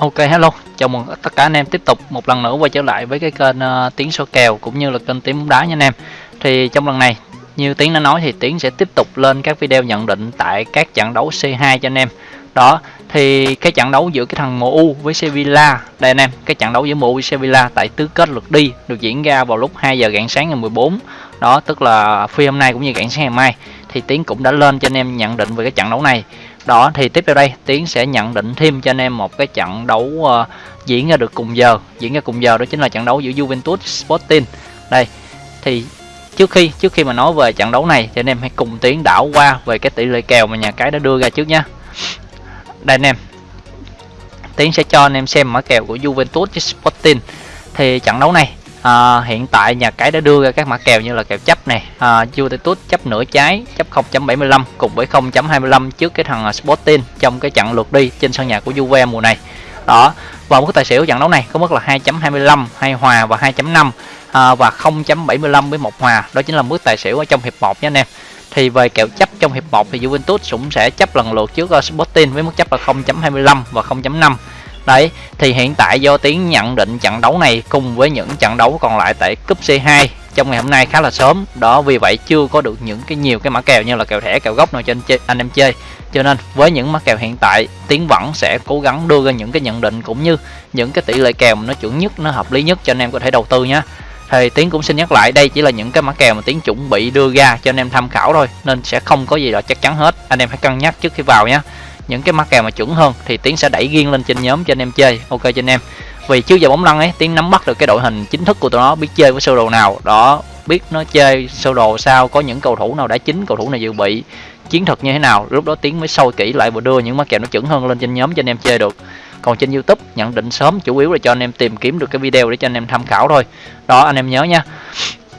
Ok hello, chào mừng tất cả anh em tiếp tục một lần nữa quay trở lại với cái kênh ờ, uh, Tiến số kèo cũng như là kênh Tiến bóng đá nha anh em. Thì trong lần này, như Tiến đã nói thì Tiến sẽ tiếp tục lên các video nhận định tại các trận đấu C2 cho anh em. Đó, thì cái trận đấu giữa cái thằng MU với Sevilla, đây anh em, cái trận đấu giữa MU với Sevilla tại tứ kết lượt đi được diễn ra vào lúc 2 giờ rạng sáng ngày 14. Đó, tức là phi hôm nay cũng như rạng sáng ngày mai thì Tiến cũng đã lên cho anh em nhận định về cái trận đấu này đó thì tiếp theo đây tiến sẽ nhận định thêm cho anh em một cái trận đấu uh, diễn ra được cùng giờ. Diễn ra cùng giờ đó chính là trận đấu giữa Juventus Sporting. Đây thì trước khi trước khi mà nói về trận đấu này thì anh em hãy cùng tiến đảo qua về cái tỷ lệ kèo mà nhà cái đã đưa ra trước nhé đây anh em tiến sẽ cho anh em xem mã kèo của Juventus Sporting. Thì trận đấu này à, hiện tại nhà cái đã đưa ra các mã kèo như là kèo chấp này. À, Juventus chấp nửa trái chấp 0.75 cùng với 0.25 trước cái thằng à, Sporting trong cái trận lượt đi trên sân nhà của Juve mùa này. Đó và mức tài xỉu trận đấu này có mức là 2.25 hai hòa và 2.5 à, và 0.75 với một hòa. Đó chính là mức tài xỉu ở trong hiệp 1 nha anh em. Thì về kèo chấp trong hiệp 1 thì Juventus cũng sẽ chấp lần lượt trước à, Sporting với mức chấp là 0.25 và 0.5 Đấy, thì hiện tại do Tiến nhận định trận đấu này cùng với những trận đấu còn lại tại cúp C2 trong ngày hôm nay khá là sớm. Đó vì vậy chưa có được những cái nhiều cái mã kèo như là kèo thẻ, kèo gốc nào cho anh, chơi, anh em chơi. Cho nên với những mã kèo hiện tại, Tiến vẫn sẽ cố gắng đưa ra những cái nhận định cũng như những cái tỷ lệ kèo mà nó chuẩn nhất, nó hợp lý nhất cho anh em có thể đầu tư nhé thì tiến cũng xin nhắc lại đây chỉ là những cái mã kèo mà tiến chuẩn bị đưa ra cho anh em tham khảo thôi nên sẽ không có gì là chắc chắn hết anh em hãy cân nhắc trước khi vào nhé những cái mã kèo mà chuẩn hơn thì tiến sẽ đẩy riêng lên trên nhóm cho anh em chơi. Ok cho anh em. Vì trước giờ bóng lăn ấy, tiến nắm bắt được cái đội hình chính thức của tụi nó, biết chơi với sơ đồ nào, đó, biết nó chơi sơ đồ sao, có những cầu thủ nào đã chính, cầu thủ này dự bị, chiến thuật như thế nào. Lúc đó tiến mới sâu kỹ lại và đưa những mã kèo nó chuẩn hơn lên trên nhóm cho anh em chơi được. Còn trên youtube, nhận định sớm chủ yếu là cho anh em tìm kiếm được cái video để cho anh em tham khảo thôi. Đó, anh em nhớ nha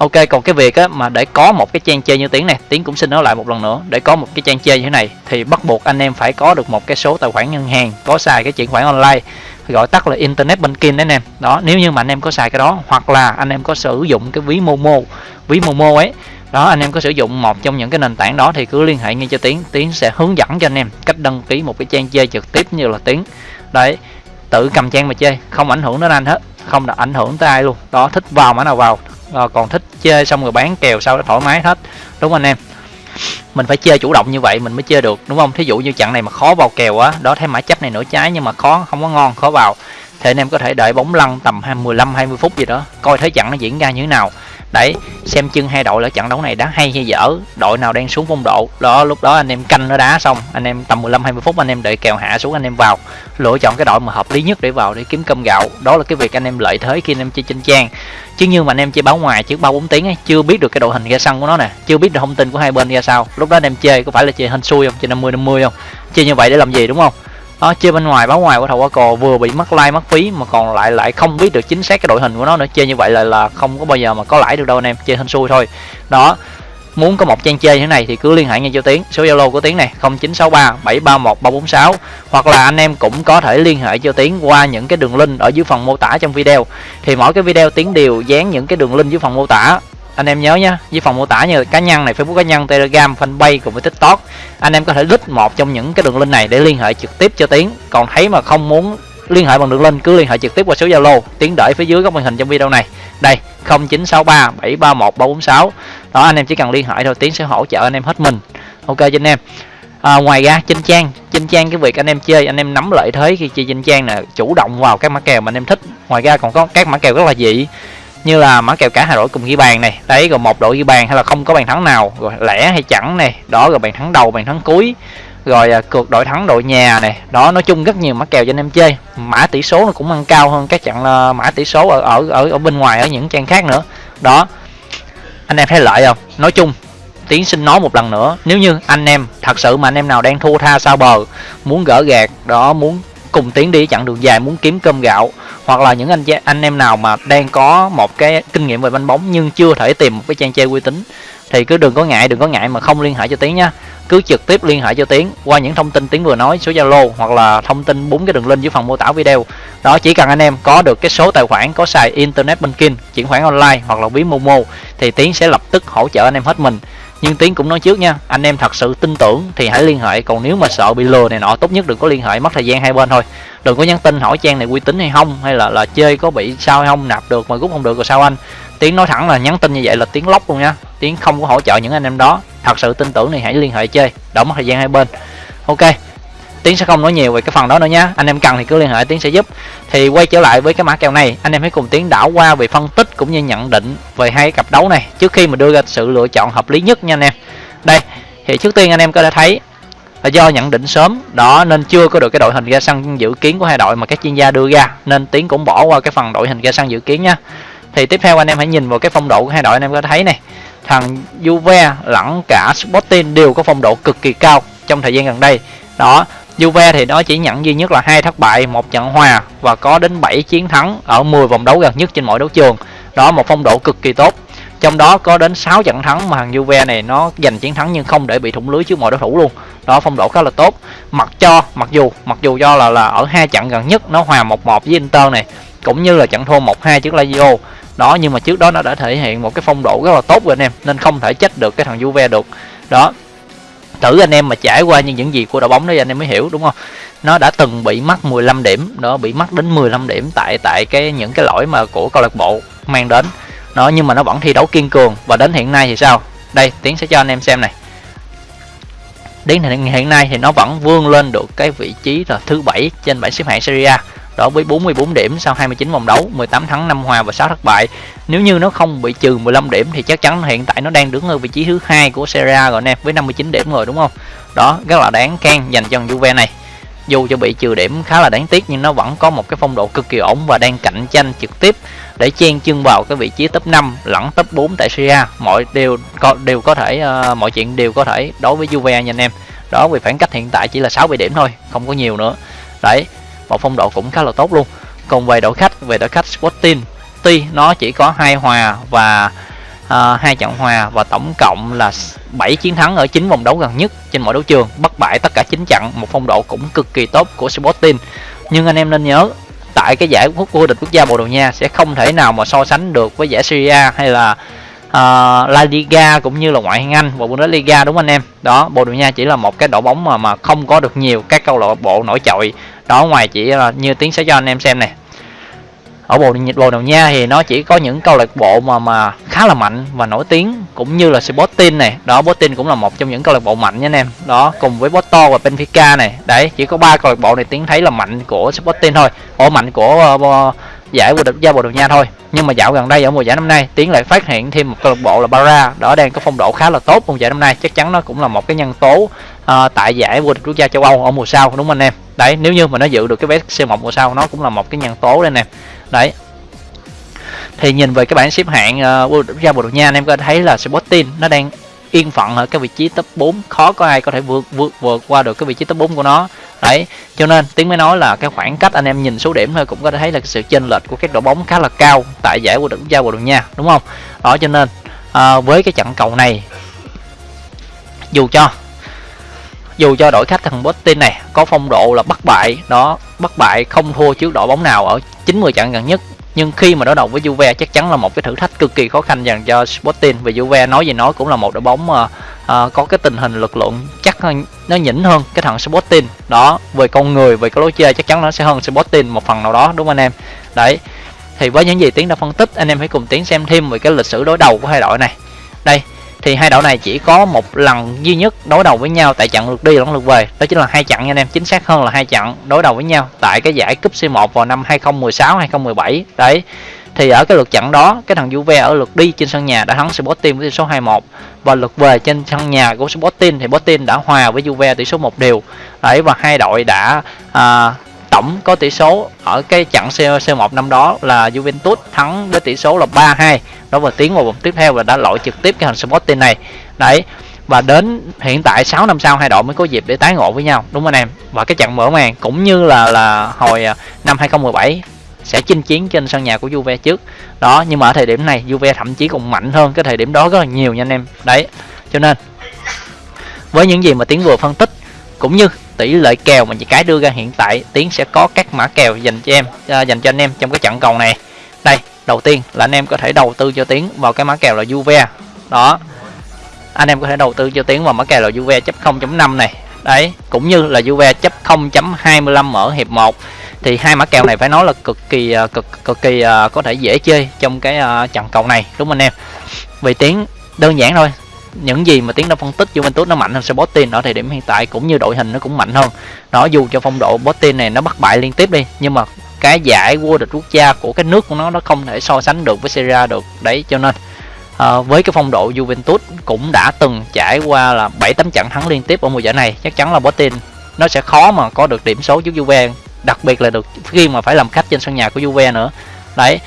ok, còn cái việc á, mà để có một cái trang chơi như tiếng này tiếng cũng xin nói lại một lần nữa, để có một cái trang chơi như thế này thì bắt buộc anh em phải có được một cái số tài khoản ngân hàng, có xài cái chuyển khoản online, gọi tắt là internet banking đấy anh em đó, nếu như mà anh em có xài cái đó, hoặc là anh em có sử dụng cái ví momo ví momo ấy, đó, anh em có sử dụng một trong những cái nền tảng đó thì cứ liên hệ ngay cho tiến tiến sẽ hướng dẫn cho anh em cách đăng ký một cái trang chơi trực tiếp như là tiến. Đấy, tự cầm trang mà chơi, không ảnh hưởng đến anh hết, không được ảnh hưởng tới ai luôn. Đó, thích vào mã nào vào à, còn thích chơi xong rồi bán kèo sau đó thoải mái hết. Đúng không anh em. Mình phải chơi chủ động như vậy mình mới chơi được đúng không? Thí dụ như trận này mà khó vào kèo á đó thêm mã chấp này nửa trái nhưng mà khó không có ngon khó vào. Thì anh em có thể đợi bóng lăn tầm 15 20 phút gì đó coi thấy trận nó diễn ra như thế nào đấy, xem chân hai đội là trận đấu này đá hay hay dở, đội nào đang xuống phong độ. Đó, lúc đó anh em canh nó đá xong, anh em tầm 15 20 phút anh em đợi kèo hạ xuống anh em vào. Lựa chọn cái đội mà hợp lý nhất để vào để kiếm cơm gạo. Đó là cái việc anh em lợi thế khi anh em chơi trên trang chứ như mà anh em chơi báo ngoài trước ba bốn tiếng ấy, chưa biết được cái đội hình ra sân của nó nè, chưa biết được thông tin của hai bên ra sao. Lúc đó anh em chơi có phải là chơi hên xui không, chơi 50 50 không? Chơi như vậy để làm gì, đúng không? Đó, chơi bên ngoài, báo ngoài của thầu qua cò vừa bị mất like mất phí mà còn lại lại không biết được chính xác cái đội hình của nó nữa. Chơi như vậy là là không có bao giờ mà có lãi được đâu anh em, chơi hên xui thôi. Đó, muốn có một trang chơi như thế này thì cứ liên hệ ngay cho tiến, số zalo của tiến này 0963 731 346 hoặc là anh em cũng có thể liên hệ cho tiến qua những cái đường link ở dưới phần mô tả trong video. Thì mỗi cái video tiến đều dán những cái đường link dưới phần mô tả anh em nhớ nhé dưới phần mô tả như cá nhân này facebook cá nhân telegram fanpage cùng với tiktok anh em có thể lít một trong những cái đường link này để liên hệ trực tiếp cho tiến. Còn thấy mà không muốn liên hệ bằng đường link cứ liên hệ trực tiếp qua số zalo. Tiến đợi phía dưới góc màn hình trong video này. Đây 0963 731 346 đó anh em chỉ cần liên hệ thôi tiến sẽ hỗ trợ anh em hết mình. Ok cho anh em. À, ngoài ra trên trang. Trên trang cái việc anh em chơi anh em nắm lợi thế khi chơi trên trang là chủ động vào các mã kèo mà anh em thích. Ngoài ra còn có các mã kèo rất là dị như là mã kèo cả hai đội cùng ghi bàn này. Đấy rồi một đội ghi bàn hay là không có bàn thắng nào. Rồi lẻ hay chẳng này. Đó rồi bàn thắng đầu bàn thắng cuối. Rồi à, cược đội thắng đội nhà này. Đó nói chung rất nhiều mã kèo cho anh em chơi. Mã tỷ số nó cũng ăn cao hơn các trận uh, mã tỷ số ở ở ở ở bên ngoài ở những trang khác nữa. Đó. Anh em thấy lợi không? Nói chung tiến xin nói một lần nữa. Nếu như anh em thật sự mà anh em nào đang thua tha sao bờ muốn gỡ gạt đó muốn cùng tiến đi chặng đường dài muốn kiếm cơm gạo, hoặc là những anh anh em nào mà đang có một cái kinh nghiệm về banh bóng nhưng chưa thể tìm một cái trang chơi uy tín, thì cứ đừng có ngại, đừng có ngại mà không liên hệ cho tiến nha. Cứ trực tiếp liên hệ cho tiến qua những thông tin tiến vừa nói, số zalo hoặc là thông tin bốn cái đường link dưới phần mô tả video. Đó, chỉ cần anh em có được cái số tài khoản, có xài internet banking, chuyển khoản online hoặc là ví momo, thì tiến sẽ lập tức hỗ trợ anh em hết mình nhưng tiến cũng nói trước nha, anh em thật sự tin tưởng thì hãy liên hệ, còn nếu mà sợ bị lừa này nọ, tốt nhất đừng có liên hệ, mất thời gian hai bên thôi. Đừng có nhắn tin hỏi trang này uy tín hay không, hay là là chơi có bị sao hay không, nạp được mà rút không được rồi sao anh. Tiến nói thẳng là nhắn tin như vậy là tiếng lóc luôn nha. Tiến không có hỗ trợ những anh em đó. Thật sự tin tưởng thì hãy liên hệ chơi, đỡ mất thời gian hai bên. Ok tiến sẽ không nói nhiều về cái phần đó nữa nhé anh em cần thì cứ liên hệ tiến sẽ giúp. Thì quay trở lại với cái mã kèo này, anh em hãy cùng tiến đảo qua về phân tích cũng như nhận định về hai cặp đấu này trước khi mà đưa ra sự lựa chọn hợp lý nhất nha anh em. Đây, thì trước tiên anh em có thể thấy là do nhận định sớm, đó nên chưa có được cái đội hình ra sân dự kiến của hai đội mà các chuyên gia đưa ra, nên tiến cũng bỏ qua cái phần đội hình ra sân dự kiến nha. Thì tiếp theo anh em hãy nhìn vào cái phong độ của hai đội, anh em có thấy này. Thằng Juve lẫn cả Sporting đều có phong độ cực kỳ cao trong thời gian gần đây. Đó Juve thì nó chỉ nhận duy nhất là hai thất bại, một trận hòa và có đến 7 chiến thắng ở 10 vòng đấu gần nhất trên mọi đấu trường. Đó, một phong độ cực kỳ tốt. Trong đó có đến 6 trận thắng mà thằng Juve này nó giành chiến thắng nhưng không để bị thủng lưới trước mọi đối thủ luôn. Đó, phong độ khá là tốt. Mặc cho, mặc dù mặc dù do là là ở hai trận gần nhất nó hòa 1-1 với Inter này, cũng như là trận thua 1-2 trước Lazio. Đó, nhưng mà trước đó nó đã thể hiện một cái phong độ rất là tốt rồi anh em, nên không thể trách được cái thằng Juve được. Đó thử anh em mà trải qua những những gì của đội bóng đó anh em mới hiểu, đúng không? Nó đã từng bị mất 15 điểm đó bị mất đến 15 điểm tại tại cái, những cái lỗi mà của câu lạc bộ mang đến. Nó, nhưng mà nó vẫn thi đấu kiên cường. Và đến hiện nay thì sao? Đây, tiến sẽ cho anh em xem này. Đến hiện nay thì nó vẫn vươn lên được cái vị trí là thứ bảy trên bảng xếp hạng Serie A đó với 44 điểm sau 29 vòng đấu 18 thắng 5 hòa và 6 thất bại. Nếu như nó không bị trừ 15 điểm thì chắc chắn hiện tại nó đang đứng ở vị trí thứ hai của Serie A rồi anh em với 59 điểm rồi đúng không? Đó rất là đáng khen dành cho Juve này. Dù cho bị trừ điểm khá là đáng tiếc nhưng nó vẫn có một cái phong độ cực kỳ ổn và đang cạnh tranh trực tiếp để chen chân vào cái vị trí top 5 lẫn top 4 tại Serie A. Mọi đều có đều có thể uh, mọi chuyện đều có thể đối với Juve nha anh em. Đó vì khoảng cách hiện tại chỉ là 60 điểm thôi không có nhiều nữa. Đấy một phong độ cũng khá là tốt luôn. Còn về đội khách về đội khách Sporting tuy nó chỉ có hai hòa và uh, hai trận hòa và tổng cộng là 7 chiến thắng ở 9 vòng đấu gần nhất trên mọi đấu trường bất bại tất cả 9 trận. Một phong độ cũng cực kỳ tốt của Sporting. Nhưng anh em nên nhớ tại cái giải vô địch quốc gia Bồ Đào Nha sẽ không thể nào mà so sánh được với giải Serie A hay là uh, La Liga cũng như là ngoại hạng Anh và Bundesliga đúng không anh em? Đó Bồ Đào Nha chỉ là một cái đội bóng mà mà không có được nhiều các câu lạc bộ nổi trội đó ngoài chỉ là như tiếng sẽ cho anh em xem này ở Bồ Bồ đầu Nha thì nó chỉ có những câu lạc bộ mà mà khá là mạnh và nổi tiếng cũng như là Sporting này đó Sporting cũng là một trong những câu lạc bộ mạnh nha anh em. Đó cùng với Porto và Benfica này đấy chỉ có ba câu lạc bộ này tiếng thấy là mạnh của Sporting thôi. Ổ mạnh của uh, giải vô địch gia Bồ đầu Nha thôi. Nhưng mà dạo gần đây ở mùa giải năm nay tiến lại phát hiện thêm một câu lạc bộ là Bara đó đang có phong độ khá là tốt mùa giải năm nay. Chắc chắn nó cũng là một cái nhân tố à, tại giải vô địch quốc gia châu Âu ở mùa sau đúng không anh em? Đấy nếu như mà nó giữ được cái vé C1 mùa sau nó cũng là một cái nhân tố đây nè. Đấy. Thì nhìn về cái bảng xếp hạng uh, vô địch quốc gia Bồ Đào Nha anh em có thấy là Sporting nó đang yên phận ở cái vị trí top 4 khó có ai có thể vượt vượt vượt qua được cái vị trí top 4 của nó. Đấy. Cho nên tiếng mới nói là cái khoảng cách anh em nhìn số điểm thôi cũng có thể thấy là sự chênh lệch của các đội bóng khá là cao tại giải vô địch quốc gia Bồ Đào Nha đúng không? Đó cho nên à, với cái trận cầu này dù cho dù cho đội khách thằng Boston này có phong độ là bất bại đó bất bại không thua trước đội bóng nào ở 90 trận gần nhất. Nhưng khi mà đối đầu với Juve chắc chắn là một cái thử thách cực kỳ khó khăn dành cho Sporting. Vì Juve nói gì nói cũng là một đội bóng mà à, có cái tình hình lực lượng chắc hơn nó nhỉnh hơn cái thằng Sporting. Đó về con người về cái lối chơi chắc chắn nó sẽ hơn Sporting một phần nào đó đúng không anh em? Đấy thì với những gì tiến đã phân tích anh em hãy cùng tiến xem thêm về cái lịch sử đối đầu của hai đội này. Đây thì hai đội này chỉ có một lần duy nhất đối đầu với nhau tại trận lượt đi lẫn lượt về. Đó chính là hai trận nha anh em. Chính xác hơn là hai trận đối đầu với nhau tại cái giải cúp C1 vào năm 2016 2017 đấy. Thì ở cái lượt trận đó cái thằng Juve ở lượt đi trên sân nhà đã thắng Sporting với tỷ số 2-1 và lượt về trên sân nhà của Sporting thì Sporting đã hòa với Juve tỷ số một đều. Đấy và hai đội đã à, tổng có tỷ số ở cái trận C1 năm đó là Juventus thắng với tỷ số là 3-2 đó và tiến vào vòng tiếp theo và đã loại trực tiếp cái hình Sporting này. Đấy và đến hiện tại 6 năm sau hai đội mới có dịp để tái ngộ với nhau đúng không anh em? Và cái trận mở màn cũng như là là hồi à, năm 2017 sẽ chinh chiến trên sân nhà của Juve trước. Đó nhưng mà ở thời điểm này Juve thậm chí còn mạnh hơn cái thời điểm đó rất là nhiều nha anh em. Đấy cho nên với những gì mà tiến vừa phân tích cũng như tỷ lệ kèo mà chị cái đưa ra hiện tại tiến sẽ có các mã kèo dành cho em à, dành cho anh em trong cái trận cầu này. Đây đầu tiên là anh em có thể đầu tư cho tiến vào cái mã kèo là Juve. Đó. Anh em có thể đầu tư cho tiến vào mã kèo là Juve chấp 0.5 này. Đấy cũng như là Juve chấp 0.25 ở hiệp 1 thì hai mã kèo này phải nói là cực kỳ à, cực cực kỳ uh, có thể dễ chơi trong cái uh, trận cầu này đúng không anh em? Vì tiến đơn giản thôi những gì mà tiến đã phân tích Juventus nó mạnh hơn Sporting ở thời điểm hiện tại cũng như đội hình nó cũng mạnh hơn. Nó dù cho phong độ Sporting này nó bắt bại liên tiếp đi nhưng mà cái giải vô địch quốc gia của cái nước của nó nó không thể so sánh được với Serie A được. Đấy cho nên à, với cái phong độ Juventus cũng đã từng trải qua là 7 8 trận thắng liên tiếp ở mùa giải này chắc chắn là Sporting nó sẽ khó mà có được điểm số giúp Juve đặc biệt là được khi mà phải làm khách trên sân nhà của Juve nữa. Đấy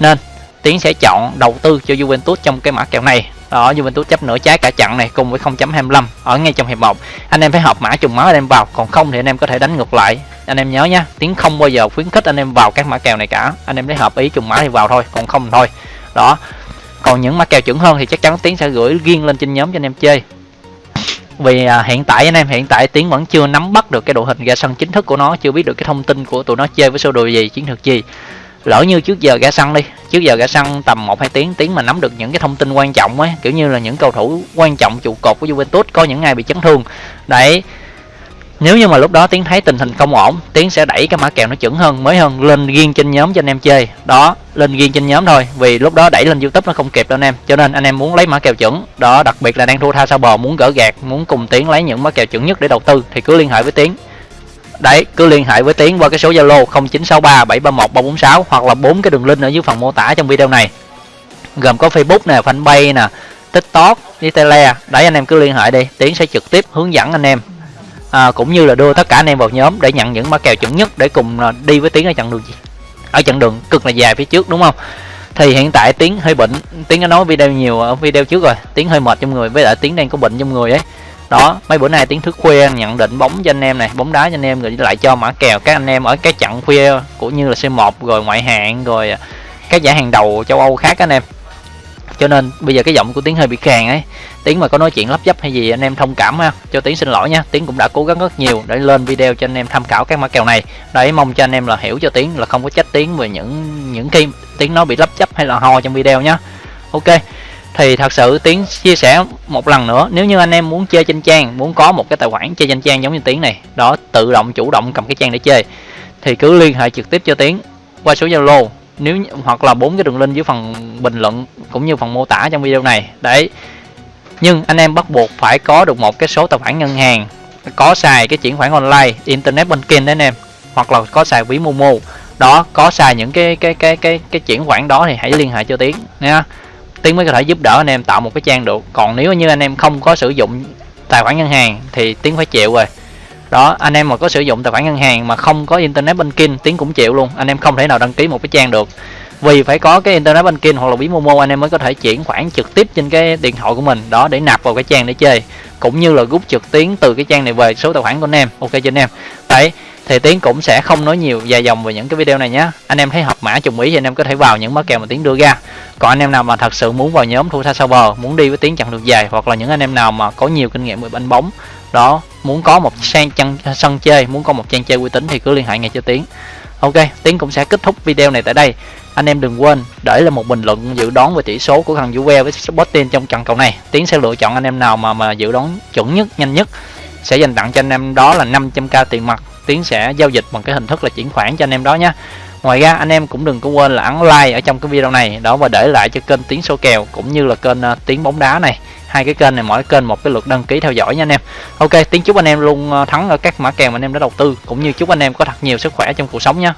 nên Tiến sẽ chọn đầu tư cho Juventus trong cái mã kèo này đó Juventus chấp nửa trái cả chặn này cùng với 0.25 ở ngay trong hiệp 1 anh em phải hợp mã trùng máu anh em vào còn không thì anh em có thể đánh ngược lại. Anh em nhớ nhá tiếng không bao giờ khuyến khích anh em vào các mã kèo này cả. Anh em lấy hợp ý trùng mã thì vào thôi còn không thôi. Đó còn những mã kèo chuẩn hơn thì chắc chắn tiếng sẽ gửi riêng lên trên nhóm cho anh em chơi. Vì à, hiện tại anh em hiện tại tiến vẫn chưa nắm bắt được cái đội hình ra sân chính thức của nó chưa biết được cái thông tin của tụi nó chơi với sơ đồ gì chiến thuật gì lỡ như trước giờ gã săn đi. Trước giờ gã săn tầm một, hai tiếng tiếng mà nắm được những cái thông tin quan trọng ấy. Kiểu như là những cầu thủ quan trọng trụ cột của Juventus, có những ngày bị chấn thương. Đấy. Nếu như mà lúc đó tiến thấy tình hình không ổn, tiến sẽ đẩy cái mã kèo nó chuẩn hơn, mới hơn, lên riêng trên nhóm cho anh em chơi. Đó, lên riêng trên nhóm thôi, vì lúc đó đẩy lên youtube nó không kịp đâu anh em. Cho nên anh em muốn lấy mã kèo chuẩn. Đó, đặc biệt là đang thua tha sao bò muốn gỡ gạt, muốn cùng tiến lấy những mã kèo chuẩn nhất để đầu tư, thì cứ liên hệ với tiến đấy cứ liên hệ với tiến qua cái số zalo 0963 731 346 hoặc là bốn cái đường link ở dưới phần mô tả trong video này. Gồm có facebook nè fanpage nè tiktok với tele. Đấy anh em cứ liên hệ đi tiến sẽ trực tiếp hướng dẫn anh em. À, cũng như là đưa tất cả anh em vào nhóm để nhận những mã kèo chuẩn nhất để cùng à, đi với tiến ở chặng đường gì. Ở chặng đường cực là dài phía trước đúng không? Thì hiện tại tiến hơi bệnh. Tiến đã nói video nhiều ở video trước rồi. Tiến hơi mệt trong người với lại tiến đang có bệnh trong người ấy đó, mấy bữa nay tiến thức khuya nhận định bóng cho anh em này, bóng đá cho anh em, rồi lại cho mã kèo. Các anh em ở cái chặng khuya, cũng như là C1 rồi ngoại hạng, rồi các giải hàng đầu châu Âu khác anh em. Cho nên bây giờ cái giọng của tiến hơi bị khàn ấy. Tiến mà có nói chuyện lấp dấp hay gì, anh em thông cảm ha. Cho tiến xin lỗi nha, tiến cũng đã cố gắng rất nhiều để lên video cho anh em tham khảo các mã kèo này. Đấy, mong cho anh em là hiểu cho tiến, là không có trách tiến về những những khi tiến nó bị lấp dấp hay là ho trong video nhá. Ok thì thật sự tiến chia sẻ một lần nữa, nếu như anh em muốn chơi trên trang, muốn có một cái tài khoản chơi trên trang giống như tiến này, đó, tự động, chủ động cầm cái trang để chơi, thì cứ liên hệ trực tiếp cho tiến qua số zalo. Nếu hoặc là bốn cái đường link dưới phần bình luận cũng như phần mô tả trong video này. Đấy. Nhưng anh em bắt buộc phải có được một cái số tài khoản ngân hàng, có xài cái chuyển khoản online, internet banking đấy anh em, hoặc là có xài ví momo. Đó, có xài những cái cái cái cái cái chuyển khoản đó thì hãy liên hệ cho tiến nha tiến mới có thể giúp đỡ anh em tạo một cái trang được. Còn nếu như anh em không có sử dụng tài khoản ngân hàng thì tiến phải chịu rồi. Đó, anh em mà có sử dụng tài khoản ngân hàng mà không có internet banking, tiến cũng chịu luôn. Anh em không thể nào đăng ký một cái trang được. Vì phải có cái internet banking hoặc là ví momo anh em mới có thể chuyển khoản trực tiếp trên cái điện thoại của mình. Đó, để nạp vào cái trang để chơi. Cũng như là rút trực tuyến từ cái trang này về số tài khoản của anh em. Ok cho anh em. Đấy thì tiến cũng sẽ không nói nhiều dài dòng về những cái video này nhé anh em thấy hợp mã trùng ý thì anh em có thể vào những mã kèo mà tiến đưa ra. Còn anh em nào mà thật sự muốn vào nhóm thu sau bờ, muốn đi với tiến chặn được dài, hoặc là những anh em nào mà có nhiều kinh nghiệm về banh bóng, đó, muốn có một sang chân sân chơi, muốn có một trang chơi uy tín thì cứ liên hệ ngay cho tiến. Ok, tiến cũng sẽ kết thúc video này tại đây. Anh em đừng quên, để là một bình luận dự đoán về tỷ số của thằng Juve với Sporting trong trận cầu này. Tiến sẽ lựa chọn anh em nào mà mà dự đoán chuẩn nhất, nhanh nhất. Sẽ dành tặng cho anh em đó là 500k tiền mặt tiến sẽ giao dịch bằng cái hình thức là chuyển khoản cho anh em đó nhé ngoài ra anh em cũng đừng có quên là ấn like ở trong cái video này đó và để lại cho kênh tiến số kèo cũng như là kênh uh, Tiến bóng đá này. Hai cái kênh này mỗi kênh một cái lượt đăng ký theo dõi nha anh em. Ok tiến chúc anh em luôn ờ, thắng ở các mã kèo mà anh em đã đầu tư cũng như chúc anh em có thật nhiều sức khỏe trong cuộc sống nha